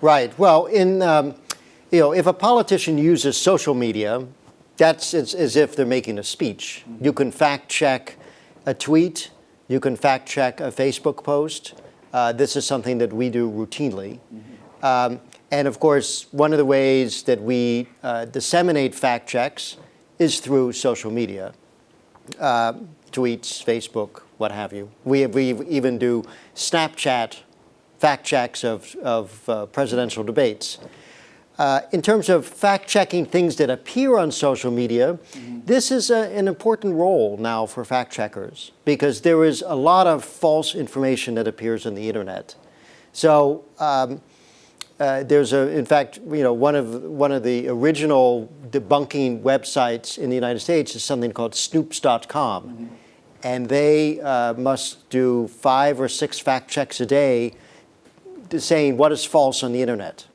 Right. Well, in um, you know, if a politician uses social media, that's as, as if they're making a speech. You can fact check a tweet. You can fact check a Facebook post. Uh, this is something that we do routinely. Um, and of course, one of the ways that we uh, disseminate fact checks is through social media, uh, tweets, Facebook, what have you. We, we even do Snapchat fact checks of, of uh, presidential debates. Uh, in terms of fact-checking things that appear on social media, mm -hmm. this is a, an important role now for fact-checkers because there is a lot of false information that appears on the internet. So um, uh, there's a, in fact, you know, one of one of the original debunking websites in the United States is something called Snopes.com, mm -hmm. and they uh, must do five or six fact checks a day, saying what is false on the internet.